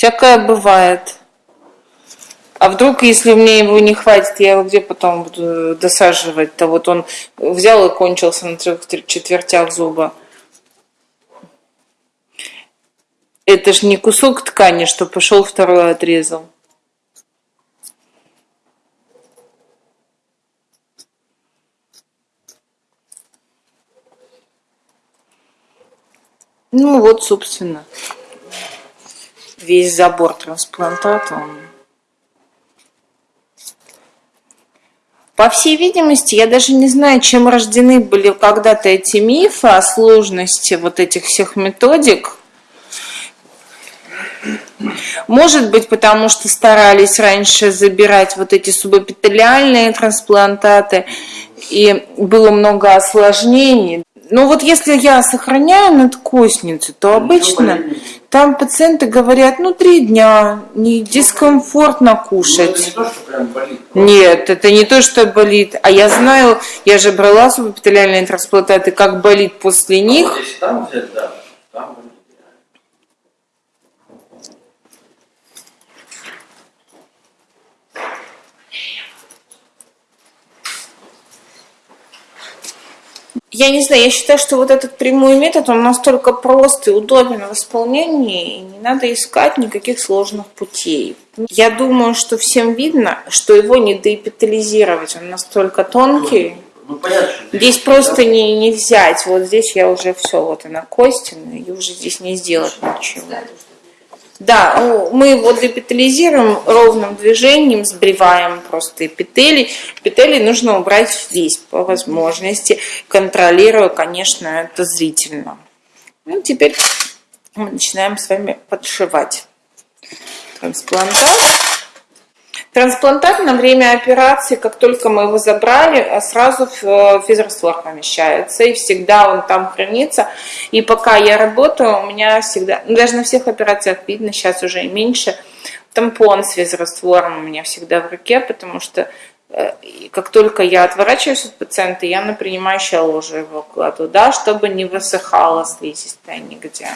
Всякое бывает. А вдруг, если мне его не хватит, я его где потом буду досаживать-то? Вот он взял и кончился на трех четвертях зуба. Это ж не кусок ткани, что пошел второй отрезал. Ну вот, собственно, весь забор трансплантата. Он... По всей видимости, я даже не знаю, чем рождены были когда-то эти мифы о сложности вот этих всех методик. Может быть, потому что старались раньше забирать вот эти субэпителиальные трансплантаты, и было много осложнений. Но вот если я сохраняю надкосницу, то обычно там пациенты говорят, ну, три дня, не дискомфортно кушать. Ну, это не то, что прям болит. Нет, это не то, что болит. А я знаю, я же брала субэпителиальные трансплантаты, как болит после А них. вот если там взять, да, там болит. Я не знаю, я считаю, что вот этот прямой метод, он настолько прост и удобен в исполнении, и не надо искать никаких сложных путей. Я думаю, что всем видно, что его не деэпитализировать, он настолько тонкий. Ну, понятно, что Здесь просто не, не взять, вот здесь я уже все, вот она костина, и уже здесь не сделать ничего. Да, ну, мы его депитализируем ровным движением, сбриваем просто эпители. Эпители нужно убрать весь по возможности, контролируя, конечно, это зрительно. Ну, теперь мы начинаем с вами подшивать трансплантат. Трансплантат на время операции, как только мы его забрали, сразу в физраствор помещается, и всегда он там хранится. И пока я работаю, у меня всегда, ну, даже на всех операциях видно, сейчас уже и меньше, тампон с физраствором у меня всегда в руке, потому что э, как только я отворачиваюсь от пациента, я на принимающее ложе его кладу, да, чтобы не высыхала слизистая нигде.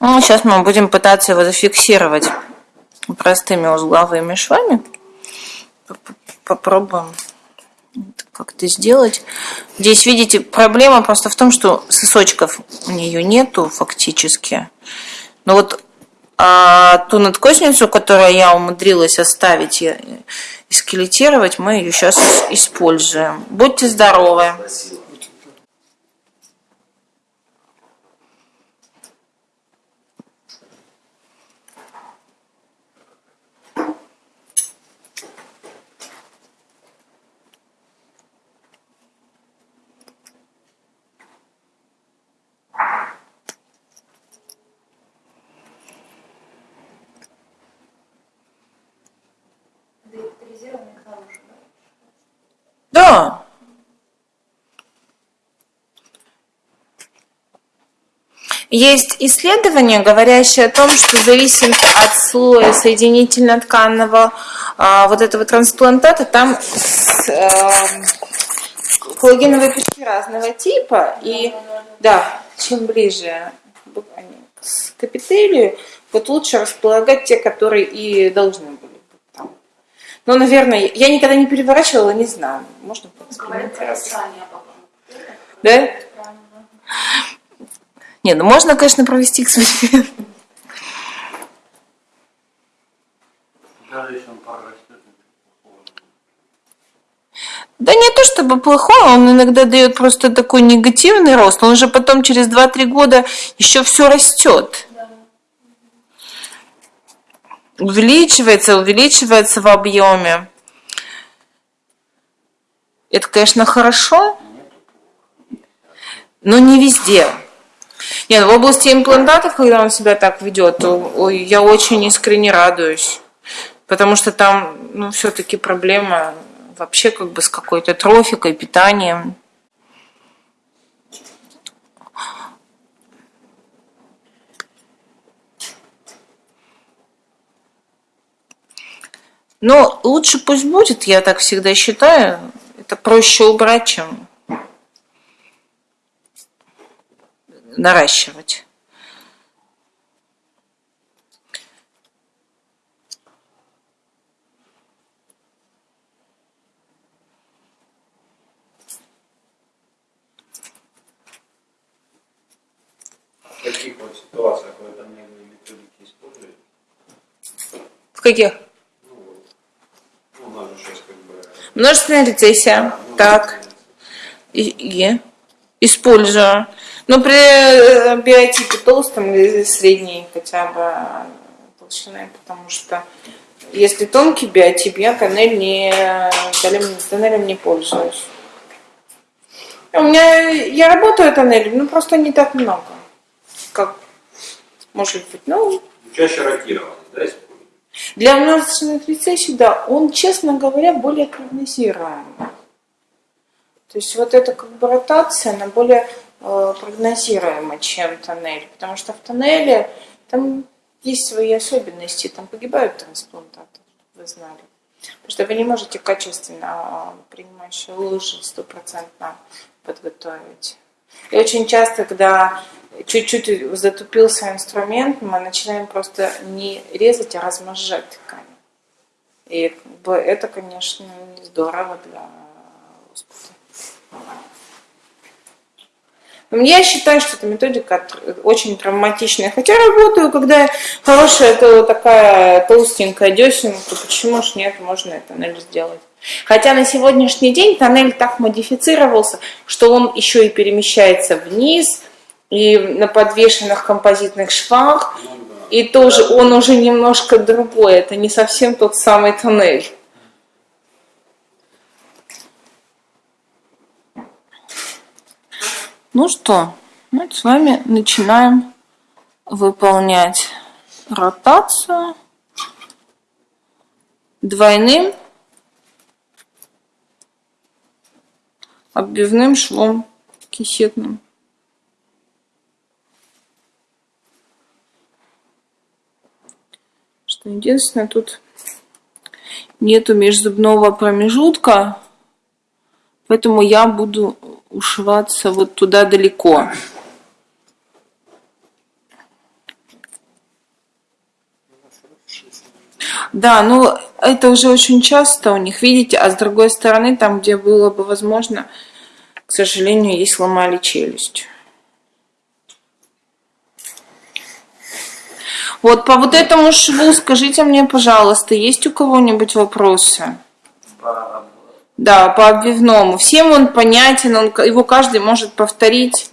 Ну, сейчас мы будем пытаться его зафиксировать простыми узловыми швами. Попробуем как-то сделать. Здесь, видите, проблема просто в том, что сосочков у нее нету фактически. Но вот а, ту надкосницу, которую я умудрилась оставить и скелетировать, мы ее сейчас используем. Будьте здоровы! Да. Есть исследования, говорящие о том, что зависит от слоя соединительно-тканного а, вот этого трансплантата, там с, э, коллагеновые пучки разного типа, и да, чем ближе к эпителию, вот лучше располагать те, которые и должны были быть там. Ну, наверное, я никогда не переворачивала, не знаю. Можно поэкспериментировать. Да? Не, ну можно, конечно, провести эксперимент. Да не то чтобы плохой, он иногда дает просто такой негативный рост, он же потом через 2-3 года еще все растет. Увеличивается, увеличивается в объеме. Это, конечно, хорошо, но не везде. Нет, в области имплантатов, когда он себя так ведет, я очень искренне радуюсь. Потому что там, ну, все-таки проблема вообще как бы с какой-то трофикой, питанием. Но лучше пусть будет, я так всегда считаю. Это проще убрать, чем наращивать. В каких вот ситуациях вы тоннельные методики используете? В каких? Ну, у нас же сейчас как бы... Множественная рецессия. Так. И, и использую. Но при э, биотипе толстом или средней хотя бы э, толщины, потому что если тонкий биотип, я тоннель не, тоннелем, тоннелем не пользуюсь. У меня, я работаю тоннелем, но просто не так много. Как может быть, ну, Чаще ротированный, да, для множественных рецессий, да, он, честно говоря, более прогнозируемый. То есть вот эта как бы ротация, она более э, прогнозируема, чем тоннель. Потому что в тоннеле там есть свои особенности, там погибают трансплантаты, вы знали. Потому что вы не можете качественно э, принимающие лужи стопроцентно подготовить. И очень часто, когда чуть-чуть затупился инструмент, мы начинаем просто не резать, а размножать ткань. И это, конечно, не здорово для Господа. Я считаю, что эта методика очень травматичная. Хотя работаю, когда хорошая это такая толстенькая десенка, почему ж нет, можно и тоннель сделать. Хотя на сегодняшний день тоннель так модифицировался, что он еще и перемещается вниз, и на подвешенных композитных швах, и тоже он уже немножко другой, это не совсем тот самый тоннель. Ну что, мы с вами начинаем выполнять ротацию двойным оббивным швом кисетным. Что единственное, тут нету межзубного промежутка, поэтому я буду ушиваться вот туда далеко. Да, ну это уже очень часто у них, видите, а с другой стороны, там, где было бы возможно, к сожалению, ей сломали челюсть. Вот по вот этому шву скажите мне, пожалуйста, есть у кого-нибудь вопросы? По- Да, по обвивному. Всем он понятен, он, его каждый может повторить.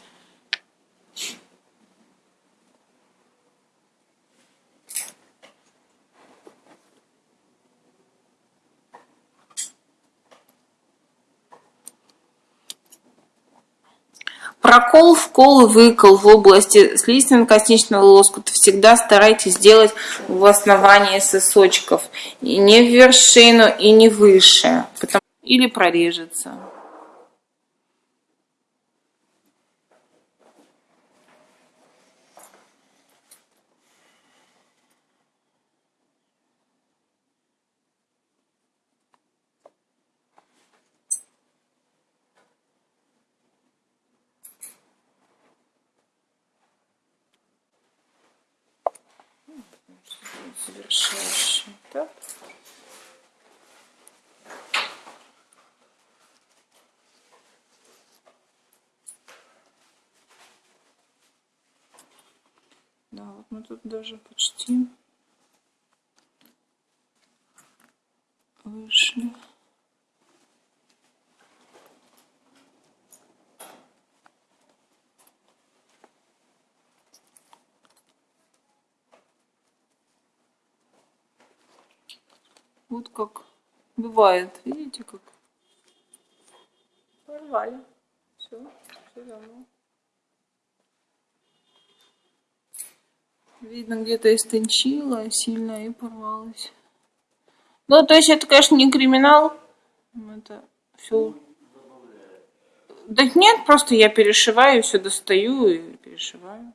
Прокол, вкол и выкол в области слизистно-косничного лоскута всегда старайтесь сделать в основании сосочков. И не в вершину, и не выше. Потому- Или прорежется. Завершающий этап. Да, вот мы тут даже почти вышли. Вот как бывает, видите, как порвали. Все, все равно. Видно, где-то истончила сильно и порвалась. Ну, то есть это, конечно, не криминал. Это все. Да нет, просто я перешиваю, все достаю и перешиваю.